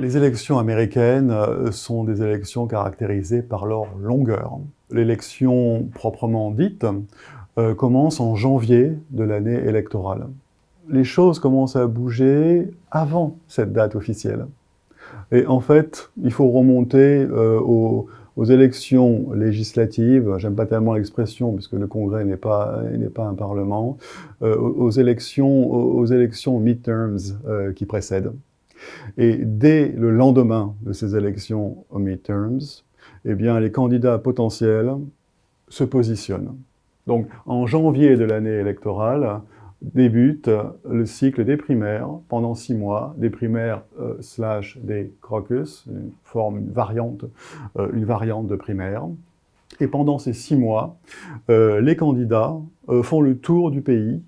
Les élections américaines euh, sont des élections caractérisées par leur longueur. L'élection proprement dite euh, commence en janvier de l'année électorale. Les choses commencent à bouger avant cette date officielle. Et en fait, il faut remonter euh, aux, élections législatives, j'aime pas tellement l'expression puisque le Congrès n'est pas, pas un parlement, aux, élections, aux élections midterms qui précèdent. Et dès le lendemain de ces élections aux midterms, eh bien, les candidats potentiels se positionnent. Donc, en janvier de l'année électorale, débute le cycle des primaires pendant six mois, des primaires euh, slash des caucus, une forme, une variante, euh, une variante de primaire. Et pendant ces six mois, euh, les candidats font le tour du pays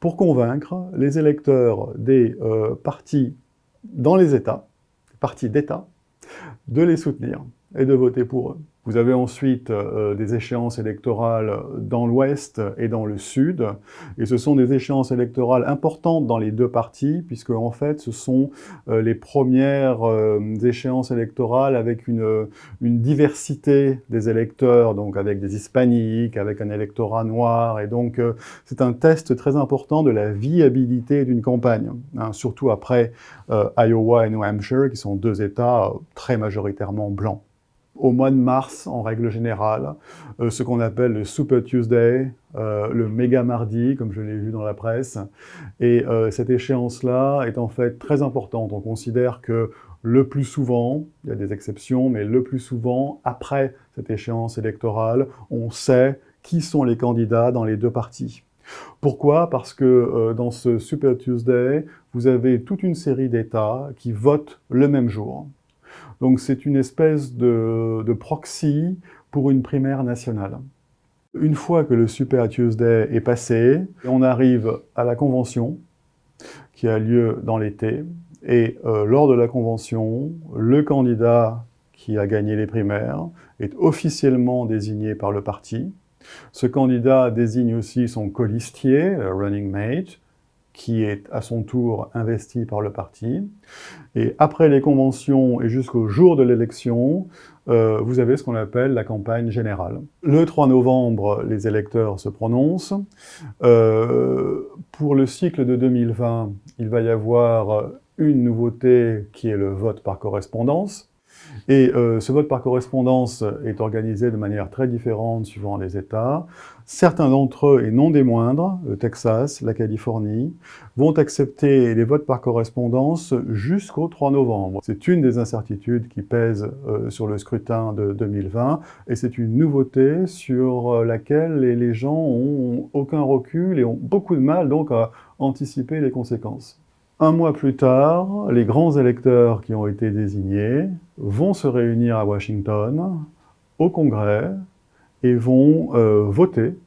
pour convaincre les électeurs des partis dans les États, partis d'États, de les soutenir et de voter pour eux. Vous avez ensuite euh, des échéances électorales dans l'Ouest et dans le Sud, et ce sont des échéances électorales importantes dans les deux partis, puisque en fait ce sont euh, les premières euh, échéances électorales avec une, une, diversité des électeurs, donc avec des hispaniques, avec un électorat noir, et donc c'est un test très important de la viabilité d'une campagne, hein, surtout après Iowa et New Hampshire, qui sont deux États très majoritairement blancs au mois de mars, en règle générale, euh, ce qu'on appelle le Super Tuesday, euh, le méga mardi, comme je l'ai vu dans la presse. Et euh, cette échéance-là est en fait très importante. On considère que le plus souvent, il y a des exceptions, mais le plus souvent, après cette échéance électorale, on sait qui sont les candidats dans les deux partis. Pourquoi? Parce que dans ce Super Tuesday, vous avez toute une série d'États qui votent le même jour. Donc c'est une espèce de, proxy pour une primaire nationale. Une fois que le Super Tuesday est passé, on arrive à la convention qui a lieu dans l'été. Et euh, lors de la convention, le candidat qui a gagné les primaires est officiellement désigné par le parti. Ce candidat désigne aussi son colistier, le running mate, qui est à son tour investi par le parti. Et après les conventions et jusqu'au jour de l'élection, euh, vous avez ce qu'on appelle la campagne générale. Le 3 novembre, les électeurs se prononcent. Euh, pour le cycle de 2020, il va y avoir une nouveauté qui est le vote par correspondance. Et euh, ce vote par correspondance est organisé de manière très différente suivant les États. Certains d'entre eux, et non des moindres, le Texas, la Californie, vont accepter les votes par correspondance jusqu'au 3 novembre. C'est une des incertitudes qui pèsent euh, sur le scrutin de 2020, et c'est une nouveauté sur euh, laquelle les, les gens ont aucun recul et ont beaucoup de mal donc à anticiper les conséquences. Un mois plus tard, les grands électeurs qui ont été désignés vont se réunir à Washington, au Congrès, et vont euh, voter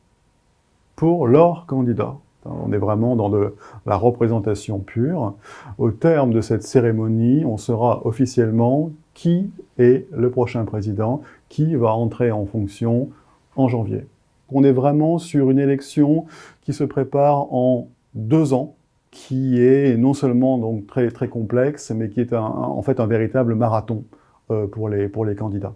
pour leur candidat. On est vraiment dans de la représentation pure. Au terme de cette cérémonie, on saura officiellement qui est le prochain président, qui va entrer en fonction en janvier. On est vraiment sur une élection qui se prépare en deux ans, qui est non seulement donc très, très complexe, mais qui est en fait un véritable marathon euh, pour les candidats.